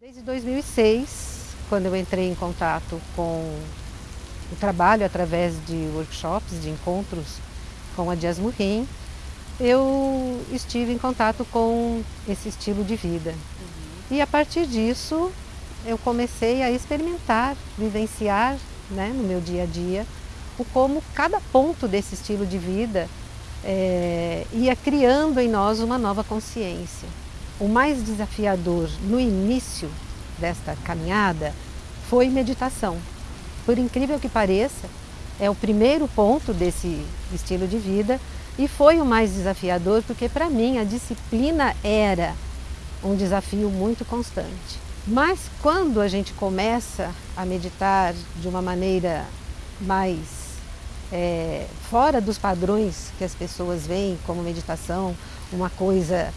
Desde 2006, quando eu entrei em contato com o trabalho através de workshops, de encontros com a Diasmurim, eu estive em contato com esse estilo de vida. Uhum. E a partir disso, eu comecei a experimentar, vivenciar né, no meu dia a dia, o como cada ponto desse estilo de vida é, ia criando em nós uma nova consciência. O mais desafiador no início desta caminhada foi meditação. Por incrível que pareça, é o primeiro ponto desse estilo de vida e foi o mais desafiador porque para mim a disciplina era um desafio muito constante. Mas quando a gente começa a meditar de uma maneira mais é, fora dos padrões que as pessoas veem como meditação, uma coisa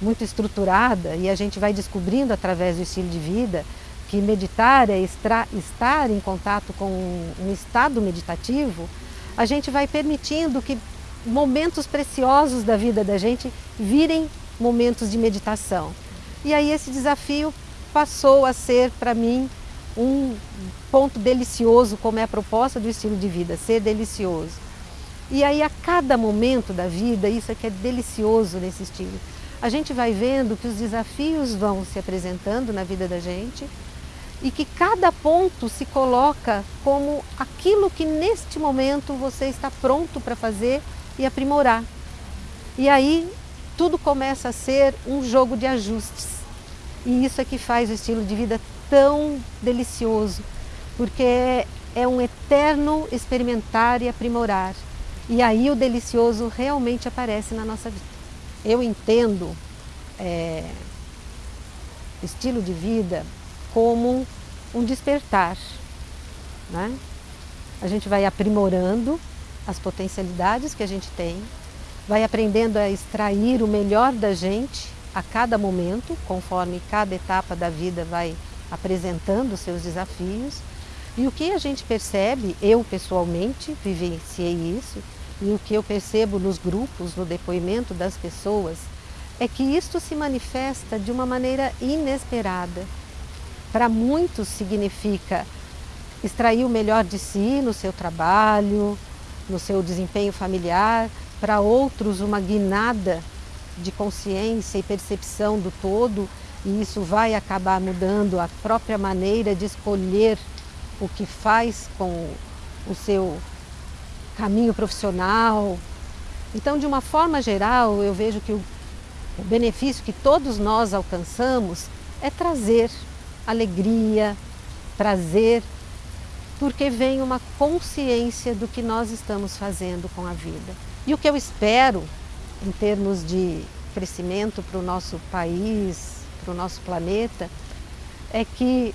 muito estruturada e a gente vai descobrindo através do estilo de vida que meditar é estar em contato com um estado meditativo, a gente vai permitindo que momentos preciosos da vida da gente virem momentos de meditação. E aí esse desafio passou a ser para mim um ponto delicioso, como é a proposta do estilo de vida, ser delicioso. E aí a cada momento da vida, isso é que é delicioso nesse estilo, a gente vai vendo que os desafios vão se apresentando na vida da gente e que cada ponto se coloca como aquilo que neste momento você está pronto para fazer e aprimorar. E aí tudo começa a ser um jogo de ajustes. E isso é que faz o estilo de vida tão delicioso, porque é um eterno experimentar e aprimorar. E aí o delicioso realmente aparece na nossa vida. Eu entendo é, estilo de vida como um despertar. Né? A gente vai aprimorando as potencialidades que a gente tem, vai aprendendo a extrair o melhor da gente a cada momento, conforme cada etapa da vida vai apresentando seus desafios. E o que a gente percebe, eu pessoalmente vivenciei isso, e o que eu percebo nos grupos, no depoimento das pessoas, é que isto se manifesta de uma maneira inesperada. Para muitos significa extrair o melhor de si no seu trabalho, no seu desempenho familiar, para outros uma guinada de consciência e percepção do todo e isso vai acabar mudando a própria maneira de escolher o que faz com o seu caminho profissional. Então, de uma forma geral, eu vejo que o, benefício que todos nós alcançamos é trazer alegria, prazer, porque vem uma consciência do que nós estamos fazendo com a vida. E o que eu espero em termos de crescimento para o nosso país, para o nosso planeta, é que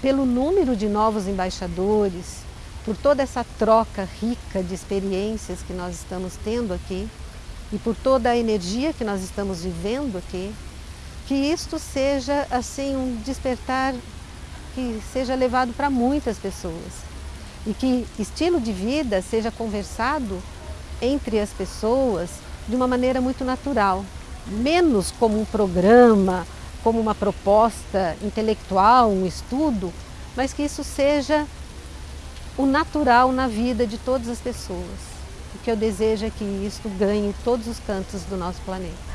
pelo número de novos embaixadores, por toda essa troca rica de experiências que nós estamos tendo aqui e por toda a energia que nós estamos vivendo aqui, que isto seja assim um despertar que seja levado para muitas pessoas e que estilo de vida seja conversado entre as pessoas de uma maneira muito natural, menos como um programa, como uma proposta intelectual, um estudo, mas que isso seja o natural na vida de todas as pessoas. O que eu desejo é que isso ganhe todos os cantos do nosso planeta.